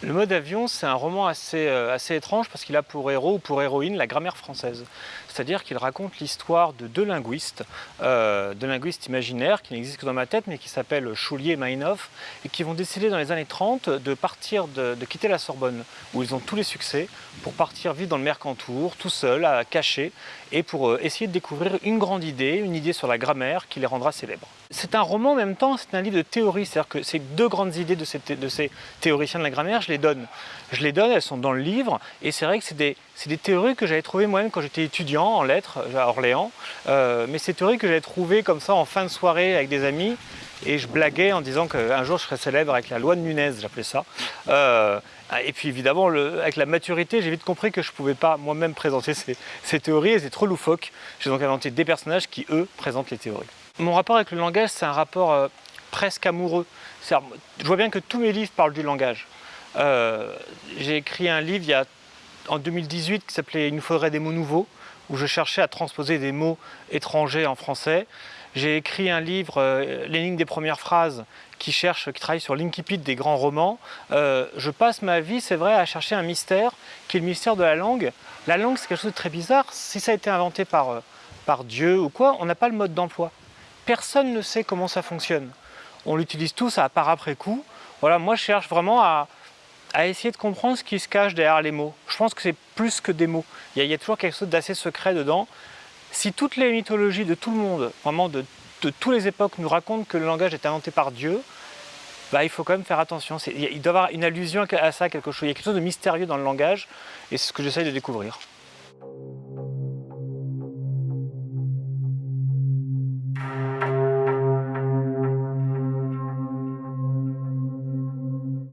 Le mode avion, c'est un roman assez, euh, assez étrange parce qu'il a pour héros ou pour héroïne la grammaire française. C'est-à-dire qu'il raconte l'histoire de deux linguistes, euh, deux linguistes imaginaires qui n'existent que dans ma tête, mais qui s'appellent Choulier et Meinhof, et qui vont décider dans les années 30 de partir, de, quitter la Sorbonne, où ils ont tous les succès, pour partir vivre dans le Mercantour, tout seul, à cacher, et pour euh, essayer de découvrir une grande idée, une idée sur la grammaire qui les rendra célèbres. C'est un roman en même temps, c'est un livre de théorie, c'est-à-dire que ces deux grandes idées de ces, de ces théoriciens de la grammaire, je les donne. Je les donne, elles sont dans le livre, et c'est vrai que c'est des, des, théories que j'avais trouvées moi-même quand j'étais étudiant en lettres à Orléans, euh, mais c'est théories que j'avais trouvées comme ça en fin de soirée avec des amis, et je blaguais en disant qu'un jour je serais célèbre avec la loi de Nunez, j'appelais ça. Euh, et puis évidemment, avec la maturité, j'ai vite compris que je ne pouvais pas moi-même présenter ces, ces théories, et c'est trop loufoque. J'ai donc inventé des personnages qui, eux, présentent les théories. Mon rapport avec le langage, c'est un rapport euh, presque amoureux. Je vois bien que tous mes livres parlent du langage. Euh, j'ai écrit un livre il y a, en 2018 qui s'appelait « Il nous faudrait des mots nouveaux » où je cherchais à transposer des mots étrangers en français. J'ai écrit un livre, euh, L'énigme des premières phrases, qui cherche, qui travaille sur l'incipit des grands romans. Euh, je passe ma vie, c'est vrai, à chercher un mystère, qui est le mystère de la langue. La langue, c'est quelque chose de très bizarre. Si ça a été inventé par, par Dieu ou quoi, on n'a pas le mode d'emploi. Personne ne sait comment ça fonctionne on l'utilise tous à part après coup. Voilà, moi je cherche vraiment à, essayer de comprendre ce qui se cache derrière les mots. Je pense que c'est plus que des mots. Il y, a, toujours quelque chose d'assez secret dedans. Si toutes les mythologies de tout le monde, vraiment de, de toutes les époques, nous racontent que le langage est inventé par Dieu, bah, il faut quand même faire attention. Il doit y avoir une allusion à ça, quelque chose. Il y a quelque chose de mystérieux dans le langage, et c'est ce que j'essaye de découvrir.